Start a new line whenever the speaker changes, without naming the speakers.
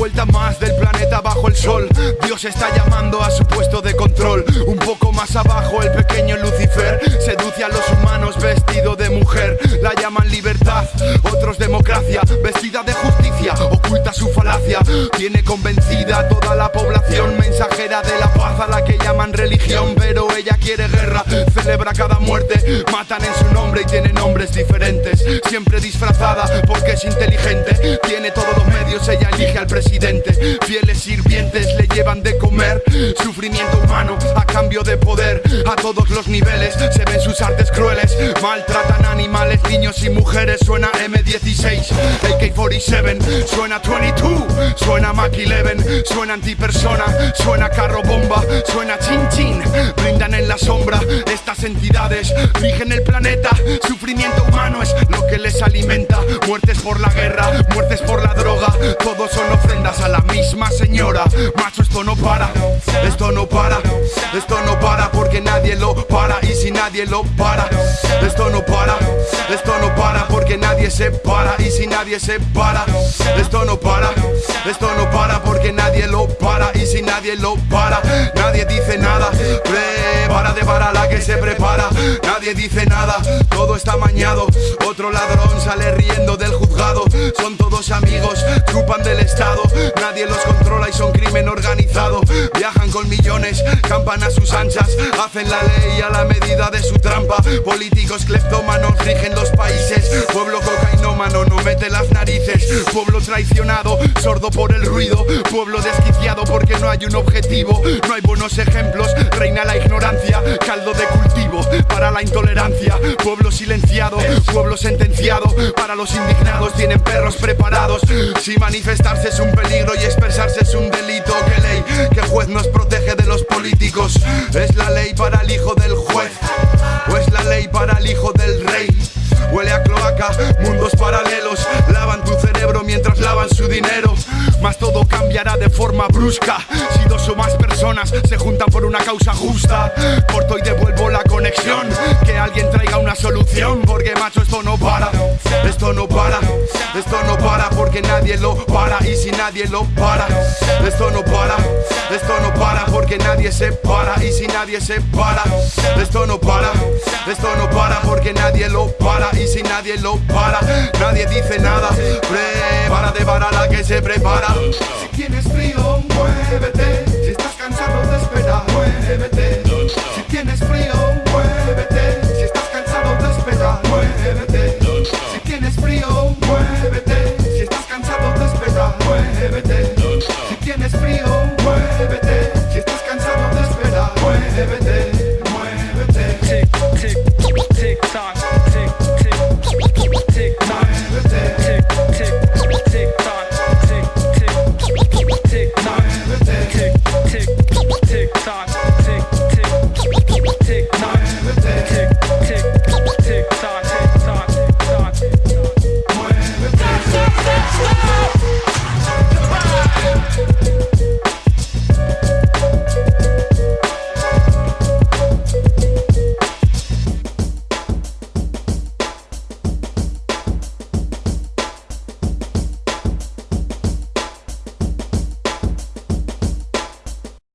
vuelta más del planeta bajo el sol. Dios está llamando a su puesto de control. Un poco más abajo, el pequeño Lucifer seduce a los humanos vestido de mujer. La llaman libertad, otros democracia, vestida de justicia, oculta su falacia. Tiene convencida a toda la población, mensajera de la paz a la que llaman religión. Pero ella quiere guerra, celebra cada muerte, matan en su nombre y tiene nombres diferentes. Siempre disfrazada porque es inteligente, tiene todos los medios, ella elige al presidente. Fieles sirvientes le llevan de comer, sufrimiento humano a cambio de poder. A todos los niveles se ven sus artes crueles, maltratan animales, niños y mujeres. Suena M16, AK-47, suena 22, suena Mac 11, suena antipersona, suena carro bomba, suena chin chin. Brindan en la sombra, estas entidades rigen el planeta. Sufrimiento humano alimenta. Muertes por la guerra, muertes por la droga. Todos son ofrendas a la misma señora. Macho, esto no para, esto no para, esto no para porque nadie lo para. Y si nadie lo para, esto no para, esto no para porque nadie se para. Y si nadie se para, esto no para, esto no para porque nadie lo para. Y si nadie lo para, nadie dice nada. Nadie dice nada, todo está mañado. Otro ladrón sale riendo del juzgado. Son todos amigos, chupan del Estado. Nadie los controla y son crimen organizado. Viajan con millones, campan a sus anchas. Hacen la ley a la medida de su trampa. Políticos cleptómanos rigen los países. Pueblo cocainómano no mete las narices. Pueblo traicionado, sordo por el ruido. Pueblo desquiciado porque no hay un objetivo. No hay buenos ejemplos, reina la ignorancia. Caldo de cultivo para la intolerancia. Pueblo silenciado, pueblo sentenciado. Para los indignados tienen perros preparados. Si manifestarse es un peligro y expresarse es un delito, ¿qué ley? ¿Qué juez nos protege de los políticos? ¿Es la ley para el hijo del Si dos o más personas se juntan por una causa justa Corto y devuelvo la conexión. Que alguien traiga una solución. Porque macho esto no para. Esto no para. Esto no para porque nadie lo para. Y si nadie lo para Esto no para. Esto no para porque nadie se para. Y si nadie se para Esto no para. Esto no para porque nadie lo para. Y si nadie lo para Nadie dice nada. Prepara de para la que se prepara muévete. Si estás cansado de esperar, muévete. Si tienes frío, muévete. Si estás cansado de esperar, muévete. Si tienes frío, muévete.